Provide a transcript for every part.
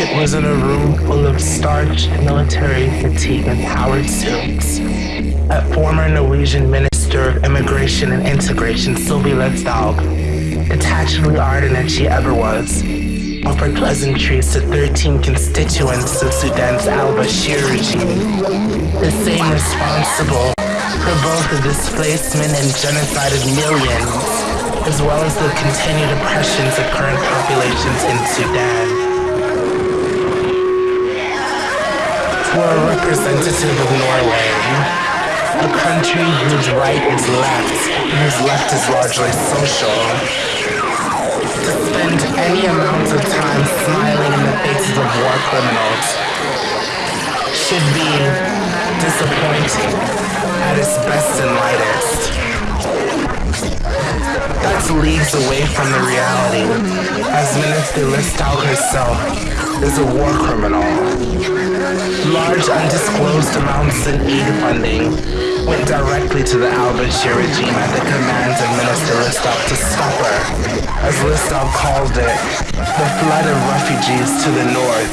It was in a room full of starched military fatigue and powered suits. A former Norwegian Minister of Immigration and Integration, Sylvi Listhaug, detachedly ardent as she ever was, offered pleasantries to 13 constituents of Sudan's al-Bashir regime, the same responsible for both the displacement and genocide of millions, as well as the continued oppressions of current populations in Sudan. For a representative of Norway, a country whose right is left and whose left is largely social, to spend any amount of time smiling in the faces of war criminals should be disappointing at its best and lightest. That's leagues away from the reality, as Minister Listhaug herself is a war criminal. Large undisclosed amounts in aid funding went directly to the al-Bashir regime at the command of Minister Listhaug to stop her, as Listhaug called it, the flood of refugees to the north,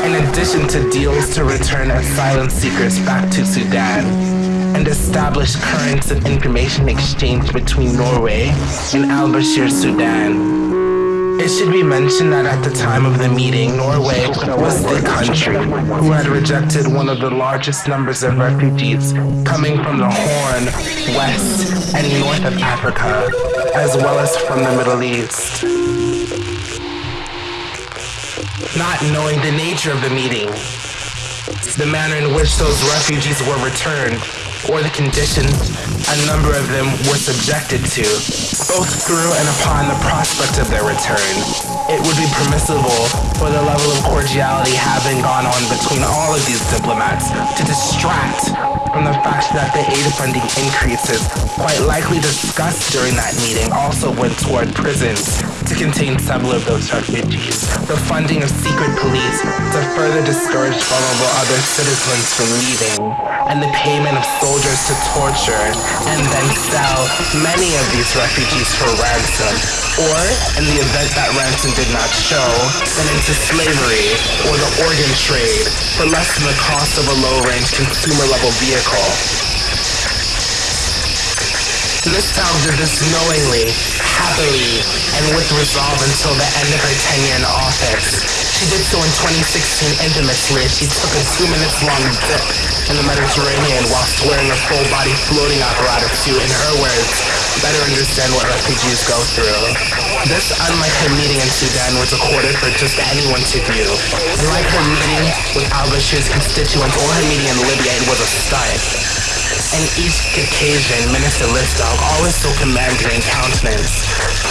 in addition to deals to return asylum seekers back to Sudan and establish currents of information exchange between Norway and al-Bashir Sudan. It should be mentioned that at the time of the meeting, Norway was the country who had rejected one of the largest numbers of refugees coming from the Horn, West, and North of Africa, as well as from the Middle East. Not knowing the nature of the meeting, the manner in which those refugees were returned, or the conditions a number of them were subjected to, both through and upon the prospect of their return. It would be permissible for the level of cordiality having gone on between all of these diplomats to distract from the fact that the aid funding increases, quite likely discussed during that meeting, also went toward prisons to contain several of those refugees, the funding of secret police to further discourage vulnerable other citizens from leaving, and the payment of soldiers to torture and then sell many of these refugees for ransom, or in the event that ransom did not show, then into slavery or the organ trade for less than the cost of a low-range consumer-level vehicle. Listhaug did this knowingly, happily, and with resolve until the end of her tenure in office. She did so in 2016 infamously as she took a two minutes long dip in the Mediterranean whilst wearing a full body floating apparatus to, in her words, better understand what refugees go through. This, unlike her meeting in Sudan, was recorded for just anyone to view. Unlike her meeting with al-Bashir's constituents or her meeting in Libya, it was a stunt. And each occasion, Minister Listhaug, always so commanding in countenance,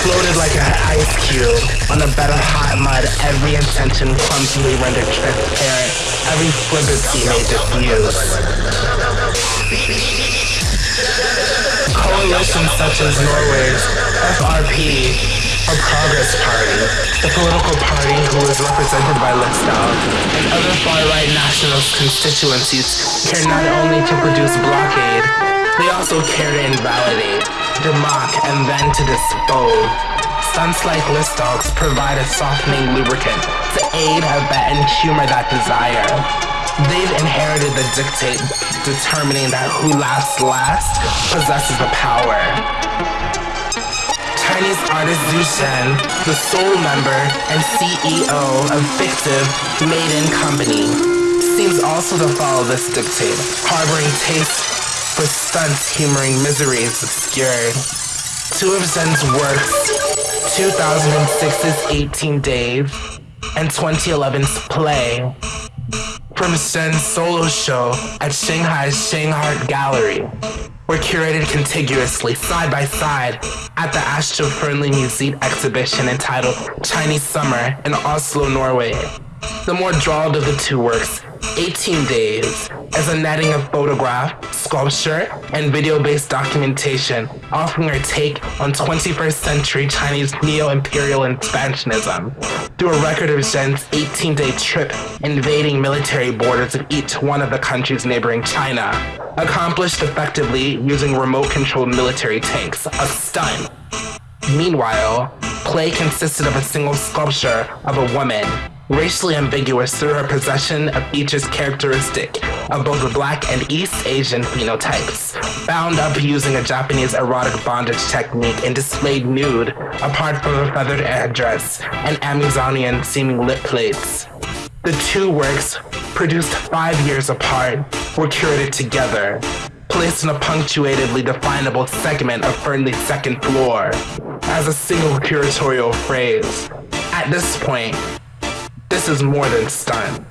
floated like an ice cube on a bed of hot mud, every intention clumsily rendered transparent, every flippancy made diffuse. Coalitions such as Norway's FRP or Progress Party, the political party who is represented by Listhaug, and other far-right nationalist constituencies care not only to produce blockade, they also care to invalidate, to mock, and then to dispose. Stunts like Listhaug's provide a softening lubricant to aid, abet, and humor that desire. They've inherited the dictate determining that who laughs last possesses the power. Chinese artist Xu Zhen, the sole member and CEO of Fictive MadeIn Company, seems also to follow this dictate, harboring taste for stunts humoring miseries obscured. Two of Zhen's works, 2006's 18 Days and 2011's Play, from Zhen's solo show at Shanghai's ShanghART Gallery, were curated contiguously, side by side, at the Astrup Fearnley Museum exhibition entitled Chinese Summer in Oslo, Norway. The more drawled of the two works, 18 Days, is a netting of photograph, sculpture, and video-based documentation, offering a take on 21st century Chinese neo-imperial expansionism. Through a record of Zhen's 18-day trip invading military borders of each one of the countries neighboring China, accomplished effectively using remote-controlled military tanks, a stunt. Meanwhile, play consisted of a single sculpture of a woman, racially ambiguous through her possession of features characteristic of both the black and East Asian phenotypes, bound up using a Japanese erotic bondage technique and displayed nude, apart from a feathered headdress and Amazonian seeming lip plates. The two works, produced five years apart, were curated together, placed in a punctuatedly definable segment of Fearnley's second floor, as a single curatorial phrase. At this point, this is more than stunt.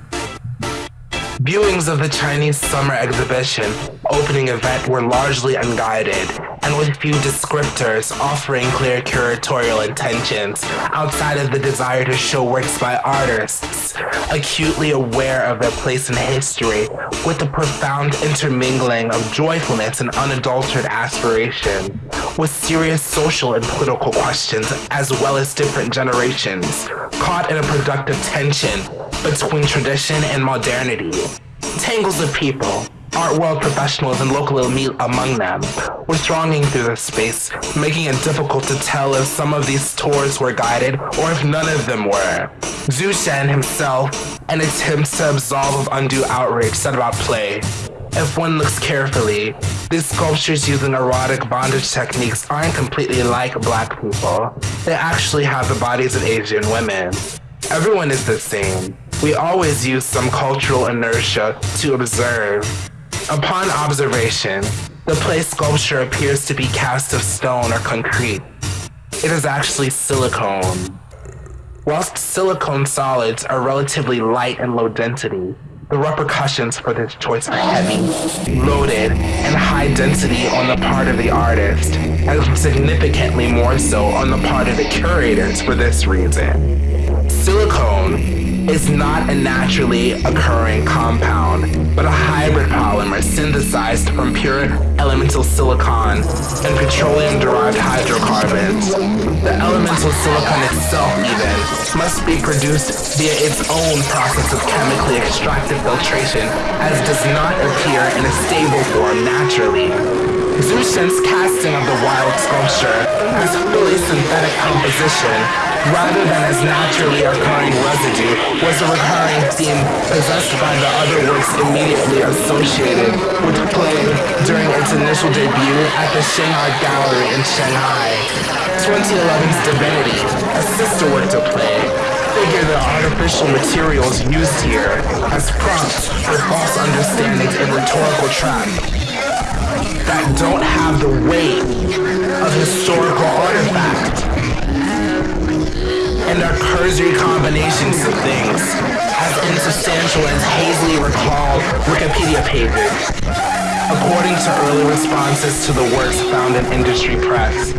Viewings of the Chinese Summer Exhibition opening event were largely unguided and with few descriptors offering clear curatorial intentions outside of the desire to show works by artists, acutely aware of their place in history with the profound intermingling of joyfulness and unadulterated aspiration, with serious social and political questions as well as different generations, caught in a productive tension between tradition and modernity. Tangles of people, art world professionals and local elite among them, were thronging through the space, making it difficult to tell if some of these tours were guided or if none of them were. Xu Zhen himself, in attempts to absolve of undue outrage, said about play. If one looks carefully, these sculptures using erotic bondage techniques aren't completely like black people. They actually have the bodies of Asian women. Everyone is the same. We always use some cultural inertia to observe. Upon observation, the play sculpture appears to be cast of stone or concrete. It is actually silicone. Whilst silicone solids are relatively light and low density, the repercussions for this choice are heavy, loaded, and high density on the part of the artist, and significantly more so on the part of the curators for this reason. Silicone is not a naturally occurring compound, but a hybrid polymer synthesized from pure elemental silicon and petroleum-derived hydrocarbons. The elemental silicon itself, even, must be produced via its own process of chemically extracted filtration, as does not appear in a stable form naturally. Xu Zhen's casting of the wild sculpture has fully synthetic composition rather than as naturally occurring residue, was a recurring theme possessed by the other works immediately associated with the play during its initial debut at the ShanghART Gallery in Shanghai. 2011's Divinity, a sister work to play, figure the artificial materials used here as prompts for false understandings and rhetorical trap that don't have the weight of historical artifacts and are cursory combinations of things, as insubstantial as hazily recalled Wikipedia pages, according to early responses to the works found in industry press.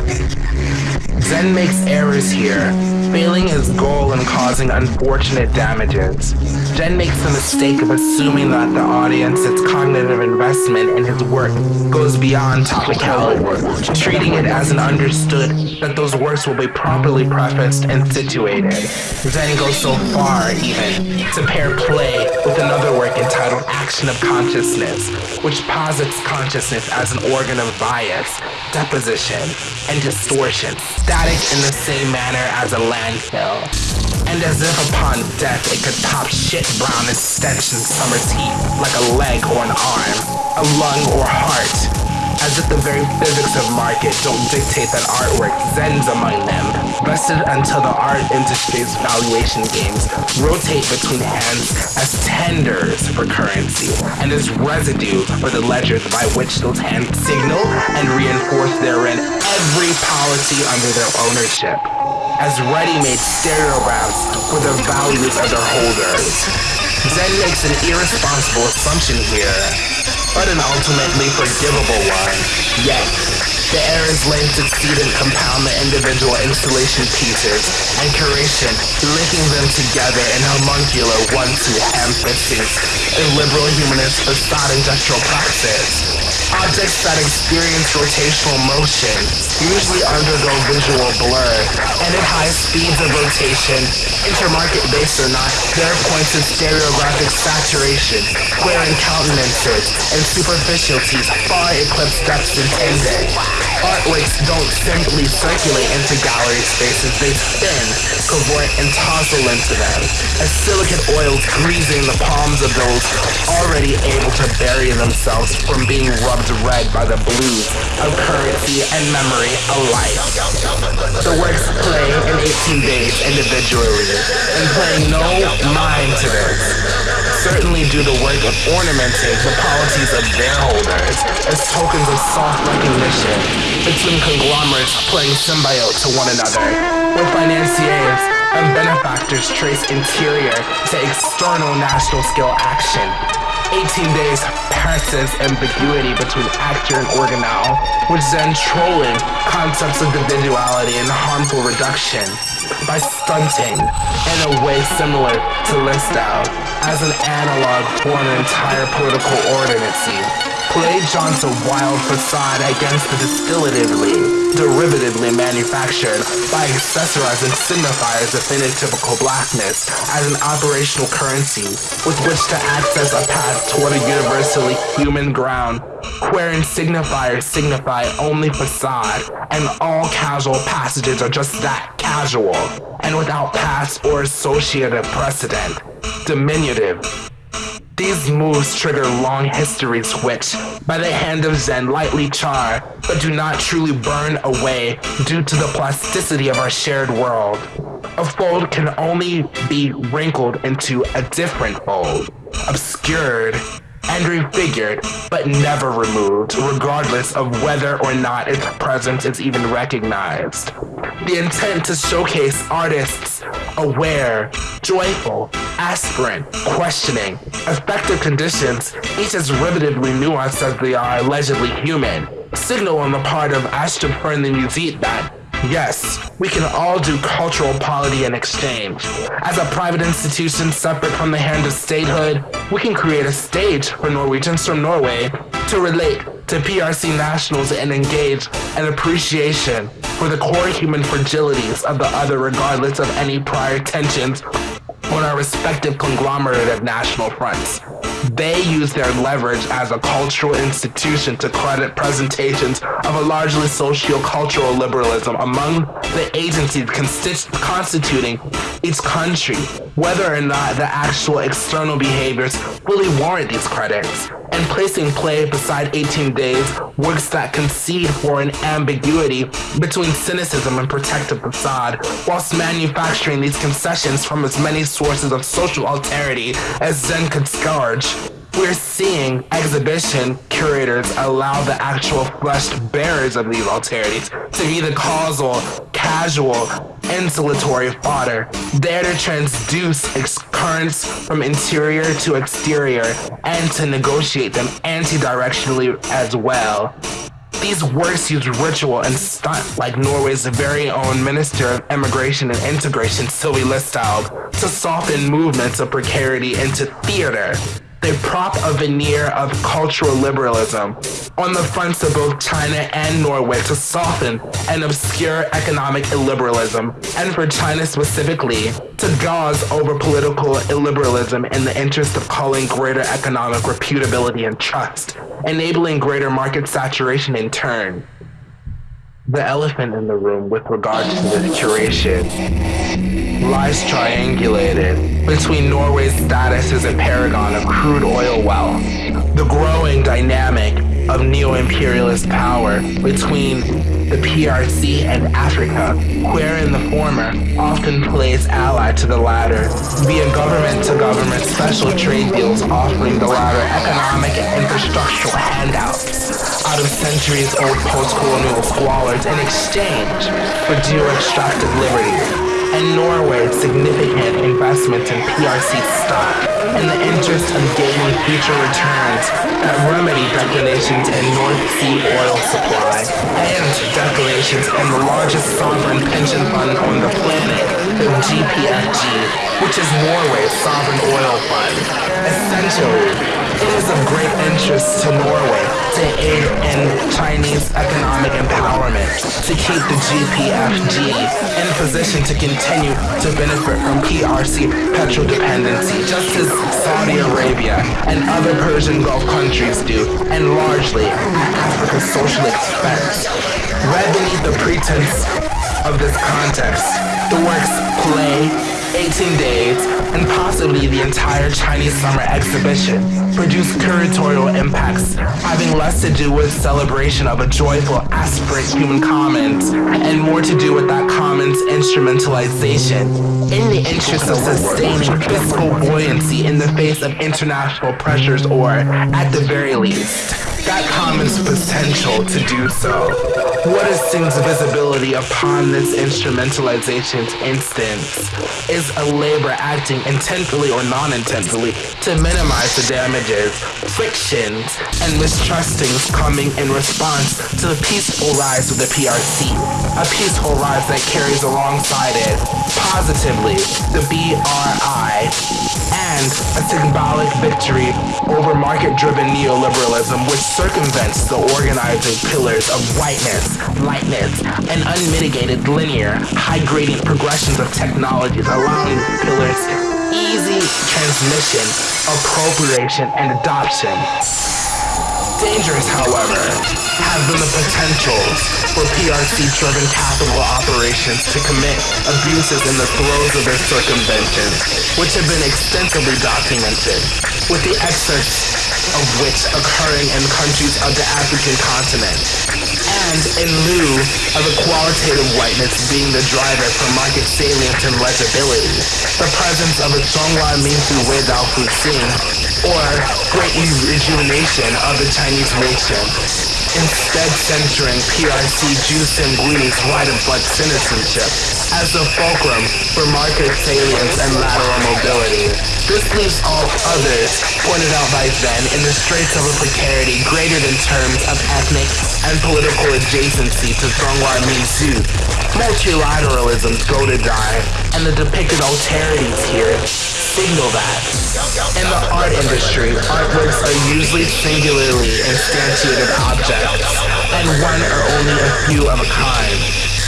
Zhen makes errors here, failing his goal and causing unfortunate damages. Zhen makes the mistake of assuming that the audience's cognitive investment in his work goes beyond topicality, treating it as an understood that those works will be properly prefaced and situated. Zhen goes so far, even, to pair play with another work entitled Action of Consciousness, which posits consciousness as an organ of bias, deposition, and distortion, static in the same manner as a landfill. And as if upon death it could pop shit brown and stench in summer's heat, like a leg or an arm, a lung or heart, as if the very physics of market don't dictate that artwork zens among them, vested until the art industry's valuation games rotate between hands as tenders for currency and as residue for the ledgers by which those hands signal and reinforce therein every policy under their ownership as ready-made stereographs for the values of their holders. Zhen makes an irresponsible assumption here but an ultimately forgivable one. Yet, the errors lane succeed and compound the individual installation pieces and curation, linking them together in homuncular one-two fistings in liberal humanist facade industrial praxis. Objects that experience rotational motion usually undergo visual blur, and at high speeds of rotation, intermarket-based or not, there are points of stereographic saturation, wherein countenances and superficialities far eclipse depths intended. Artworks don't simply circulate into gallery spaces, they spin, cavort, and tossle into them, as silicate oils greasing the palms of those already able to bury themselves from being rubbed red by the blues of currency and memory alike. The works play in 18 days individually, and paying no mind to this. Certainly do the work of ornamenting the polities of their holders as tokens of soft recognition between conglomerates playing symbiote to one another, with financiers and benefactors trace interior to external national scale action 18 days passes ambiguity between actor and organelle, which then trolling concepts of individuality and harmful reduction by stunting in a way similar to Listhaug as an analog for an entire political ordinancy play jaunts a wild facade against the distillatively, derivatively manufactured by accessorizing signifiers of phenotypical blackness as an operational currency with which to access a path toward a universally human ground wherein signifiers signify only facade and all casual passages are just that casual and without past or associated precedent. Diminutive, these moves trigger long histories which, by the hand of Zhen, lightly char, but do not truly burn away due to the plasticity of our shared world. A fold can only be wrinkled into a different fold, obscured, and refigured, but never removed, regardless of whether or not its presence is even recognized. The intent to showcase artists aware, joyful, aspirant, questioning, affective conditions, each as rivetingly nuanced as they are allegedly human, signal on the part of Astrup Fearnley Museet that Yes, we can all do cultural polity and exchange. As a private institution separate from the hand of statehood, we can create a stage for Norwegians from Norway to relate to PRC nationals and engage an appreciation for the core human fragilities of the other regardless of any prior tensions on our respective conglomerate of national fronts. They use their leverage as a cultural institution to credit presentations of a largely socio-cultural liberalism among the agencies constituting each country, whether or not the actual external behaviors fully warrant these credits, and placing play beside 18 days works that concede for an ambiguity between cynicism and protective facade, whilst manufacturing these concessions from as many sources of social alterity as Zhen could scourge. We're seeing exhibition curators allow the actual fleshed bearers of these alterities to be the causal, casual, insulatory fodder, there to transduce currents from interior to exterior and to negotiate them anti-directionally as well. These works use ritual and stunt like Norway's very own Minister of Immigration and Integration, Sylvi Listhaug, to soften movements of precarity into theater they prop a veneer of cultural liberalism on the fronts of both China and Norway to soften and obscure economic illiberalism, and for China specifically, to gauze over political illiberalism in the interest of calling greater economic reputability and trust, enabling greater market saturation in turn. The elephant in the room with regard to this curation lies triangulated between Norway's status as a paragon of crude oil wealth, the growing dynamic of neo-imperialist power between the PRC and Africa, wherein the former often plays ally to the latter via government-to-government -government special trade deals offering the latter economic and infrastructural handouts out of centuries-old post-colonial squalors in exchange for due extractive liberty and Norway's significant investment in PRC stock in the interest of gaining future returns that remedy declinations in North Sea oil supply and declinations in the largest sovereign pension fund on the planet that GPFG, which is Norway's sovereign oil fund. Essentially, is of great interest to Norway to aid in Chinese economic empowerment, to keep the GPFG in position to continue to benefit from PRC petrol dependency, just as Saudi Arabia and other Persian Gulf countries do, and largely Africa's social expense. Read beneath the pretense of this context, the works play 18 days, and possibly the entire Chinese summer exhibition produced curatorial impacts having less to do with celebration of a joyful, aspirate human commons, and more to do with that commons instrumentalization. In the interest of sustaining fiscal buoyancy in the face of international pressures or, at the very least, that commons potential to do so. What assumes visibility upon this instrumentalization's instance is a labor acting intentionally or non-intentionally to minimize the damages, frictions, and mistrustings coming in response to the peaceful rise of the PRC. A peaceful rise that carries alongside it, positively, the BRI, and a symbolic victory over market-driven neoliberalism which circumvents the organizing pillars of whiteness lightness, and unmitigated linear, high gradient progressions of technologies allowing pillars easy transmission, appropriation, and adoption. Dangerous, however, have been the potential for PRC-driven capital operations to commit abuses in the throes of their circumvention, which have been extensively documented, with the excess of which occurring in countries of the African continent and in lieu of a qualitative whiteness being the driver for market salience and legibility, the presence of a Zhonghua Minzu Weida Fuxing, or great rejuvenation of the Chinese nation, instead centering PRC jus sanguinis right of blood citizenship as the fulcrum for market salience and lateral mobility. This leaves all others, pointed out by Zhen, in the straits of a precarity greater than terms of ethnic and political adjacency to Zhonghua Minzu. Multilateralism's go to die, and the depicted alterities here signal that. In the art industry, artworks are usually singularly instantiated objects, and one or only a few of a kind.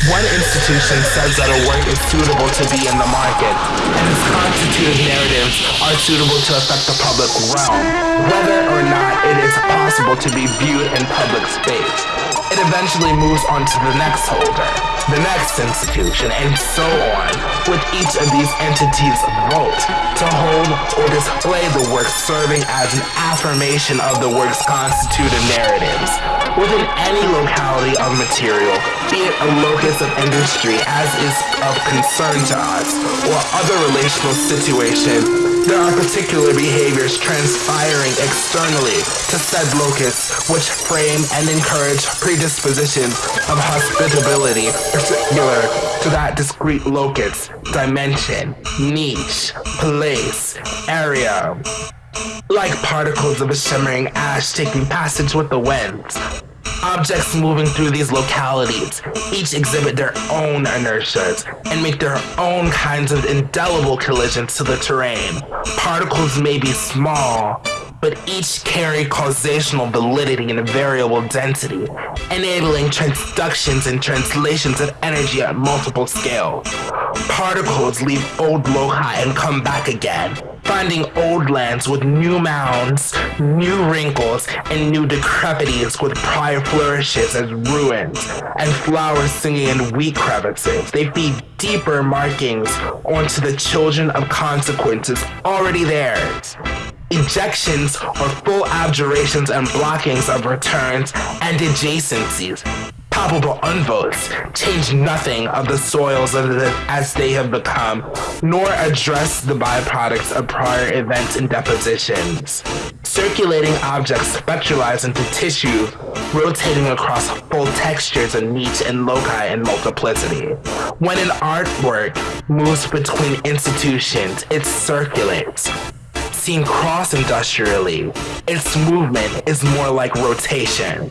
One institution says that a work is suitable to be in the market, and its constitutive narratives are suitable to affect the public realm, whether or not it is possible to be viewed in public space. It eventually moves on to the next holder, the next institution, and so on, with each of these entities vote to hold or display the work serving as an affirmation of the work's constitutive narratives. Within any locality of material, be it a locus of industry as is of concern to us, or other relational situation, there are particular behaviors transpiring externally to said locus which frame and encourage predispositions of hospitability particular to that discrete locus, dimension, niche, place, area like particles of a shimmering ash taking passage with the winds. Objects moving through these localities each exhibit their own inertias and make their own kinds of indelible collisions to the terrain. Particles may be small, but each carry causational validity and a variable density, enabling transductions and translations of energy at multiple scales. Particles leave old loci and come back again, finding old lands with new mounds, new wrinkles, and new decrepities with prior flourishes as ruins, and flowers singing in weak crevices. They feed deeper markings onto the children of consequences already theirs. Ejections or full abjurations and blockings of returns and adjacencies. Palpable unvotes change nothing of the soils of the, as they have become, nor address the byproducts of prior events and depositions. Circulating objects spectralize into tissue, rotating across full textures and niche and loci and multiplicity. When an artwork moves between institutions, it circulates, seen cross-industrially, its movement is more like rotation.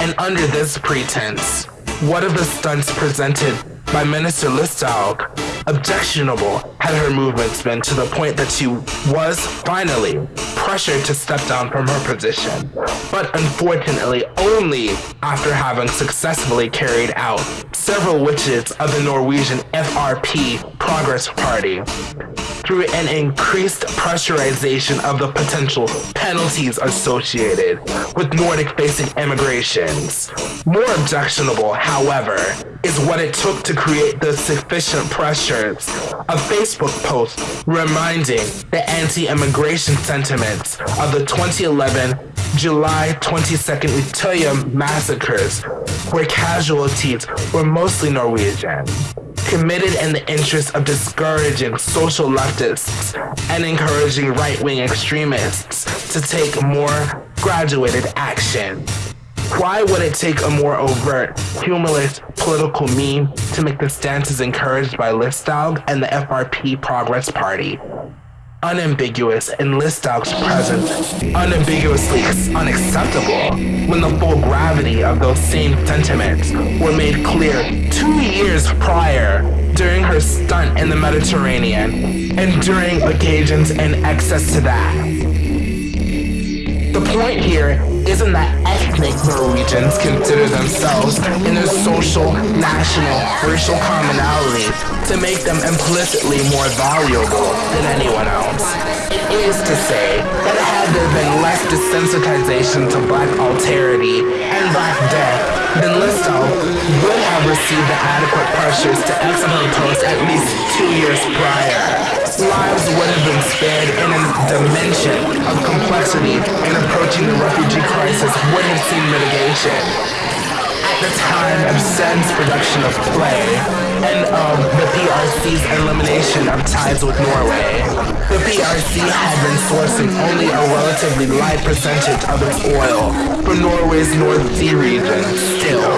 And under this pretense, what of the stunts presented by Minister Listhaug Objectionable had her movements been to the point that she was finally pressured to step down from her position, but unfortunately only after having successfully carried out several witches of the Norwegian FRP Progress Party through an increased pressurization of the potential penalties associated with Nordic facing immigrations. More objectionable, however, is what it took to create the sufficient pressures. A Facebook post reminding the anti immigration sentiments of the 2011 July 22nd Utøya massacres, where casualties were mostly Norwegian committed in the interest of discouraging social leftists and encouraging right-wing extremists to take more graduated action. Why would it take a more overt, humorless political meme to make the stances encouraged by Listhaug and the FRP Progress Party? Unambiguous in Listhaug's presence, unambiguously unacceptable when the full gravity of those same sentiments were made clear two years prior during her stunt in the Mediterranean and during occasions in excess to that. The point here isn't that ethnic Norwegians consider themselves in their social, national, racial commonality to make them implicitly more valuable than anyone else. It is to say that had there been less desensitization to black alterity and black death, then Listhaug would have received the adequate pressures to exit her post at least two years prior lives would have been spared in a dimension of complexity and approaching the refugee crisis would have seen mitigation. Time of production of Play and of the PRC's elimination of ties with Norway, the PRC had been sourcing only a relatively light percentage of its oil from Norway's North Sea region still.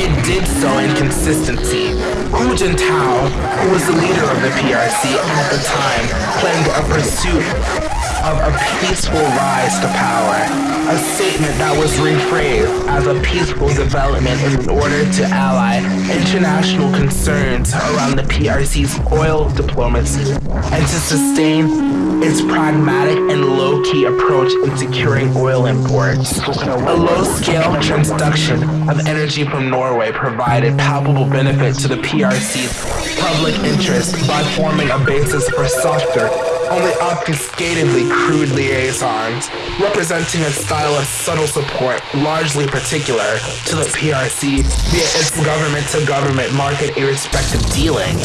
It did so in consistency. Hu Jintao, who was the leader of the PRC at the time, claimed a pursuit of a peaceful rise to power, a statement that was rephrased as a peaceful development in order to ally international concerns around the PRC's oil diplomacy and to sustain its pragmatic and low-key approach in securing oil imports. A low-scale transduction of energy from Norway provided palpable benefit to the PRC's public interest by forming a basis for softer only obfuscatedly crude liaisons, representing a style of subtle support largely particular to the PRC via its government-to-government market irrespective dealing.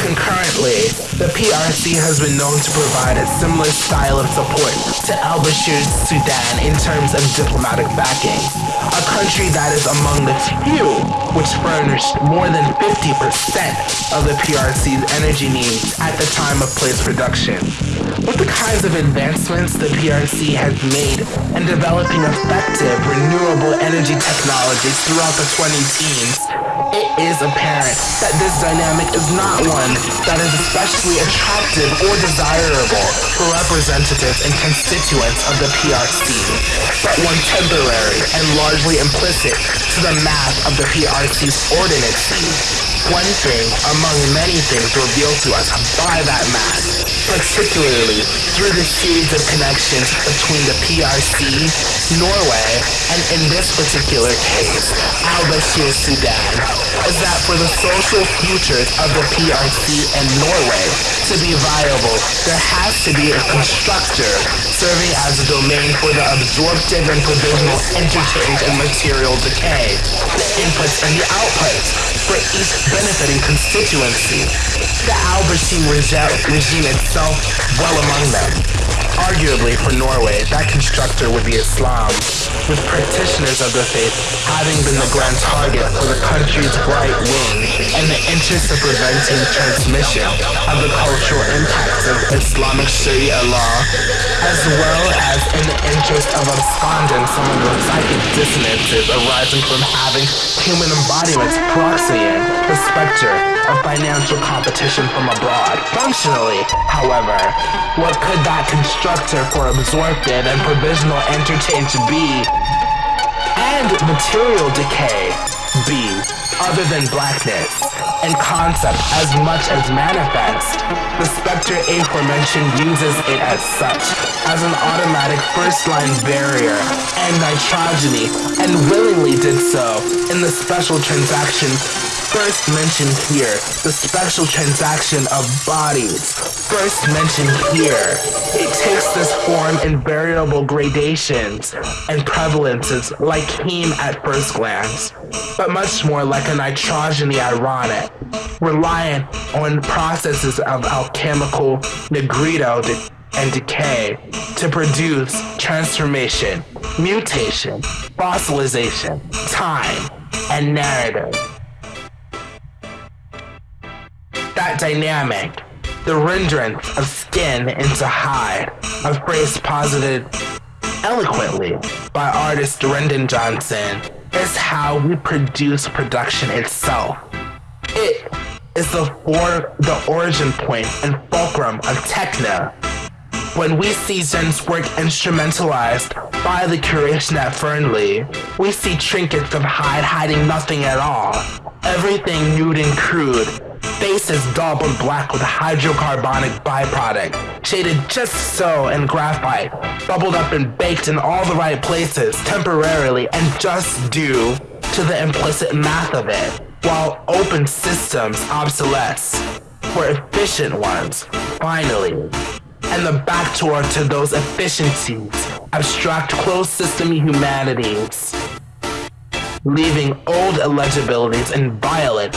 Concurrently, the PRC has been known to provide a similar style of support to al-Bashir's Sudan in terms of diplomatic backing, a country that is among the few which furnished more than 50% of the PRC's energy needs at the time of Play's production. With the kinds of advancements the PRC has made in developing effective renewable energy technologies throughout the 2010s, it is apparent that this dynamic is not one that is especially attractive or desirable for representatives and constituents of the PRC, but one temporary and largely implicit to the math of the PRC's ordinancy one thing among many things revealed to us by that math, particularly through the series of connections between the PRC, Norway, and in this particular case, al-Bashir Sudan, is that for the social futures of the PRC and Norway to be viable, there has to be a constructor serving as a domain for the absorptive and provisional interchange and material decay, the inputs and the outputs, for each benefiting constituency. The al-Bashir regime itself well among them. Arguably for Norway, that constructor would be Islam, with practitioners of the faith having been the grand target for the country's right wing in the interest of preventing transmission of the cultural impacts of Islamic Sharia law, as well as in the interest of absconding some of the psychic dissonances arising from having human embodiments proxying the specter of financial competition from abroad. Functionally, however, what could that constructor for absorptive and provisional interchange be? And material decay B, other than blackness, and concept as much as manifest. The spectre aforementioned uses it as such, as an automatic first-line barrier and nitrogeny, and willingly did so in the special transaction first mentioned here, the special transaction of bodies, first mentioned here. It takes this form in variable gradations and prevalences like heme at first glance, but much more like a nitrogeny ironic, reliant on processes of alchemical nigredo de- and decay to produce transformation, mutation, fossilization, time, and narrative. That dynamic, the rendering of skin into hide, a phrase posited eloquently by artist Rindon Johnson, is how we produce production itself. It is the for the origin point and fulcrum of techno. When we see Zhen's work instrumentalized by the curation at Fearnley, we see trinkets of hide hiding nothing at all. Everything nude and crude, faces daubed black with hydrocarbonic byproduct, shaded just so in graphite, bubbled up and baked in all the right places temporarily and just due to the implicit math of it, while open systems obsolesce for efficient ones, finally. And the backdoor to those efficiencies, abstract closed system humanities, leaving old illegibilities inviolate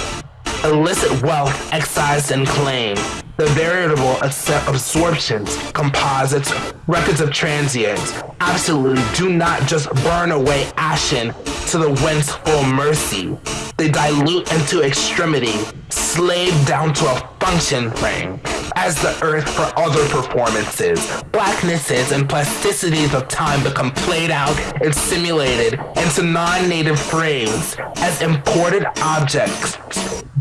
illicit wealth excised and claimed, the veritable absorptions, composites, records of transients, absolutely do not just burn away ashen to the wind's full mercy. They dilute into extremity, slave down to a function ring, as the earth for other performances. Blacknesses and plasticities of time become played out and simulated into non-native frames as imported objects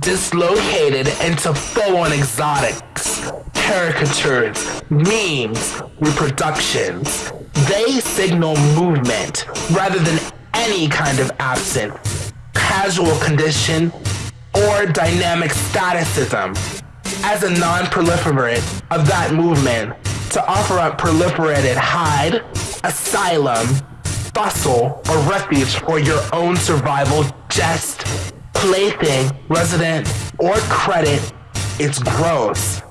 dislocated into full-on exotics, caricatures, memes, reproductions. They signal movement rather than any kind of absent, casual condition, or dynamic staticism. As a non-proliferate of that movement, to offer up proliferated hide, asylum, bustle, or refuge for your own survival just plaything, resident, or credit, it's gross.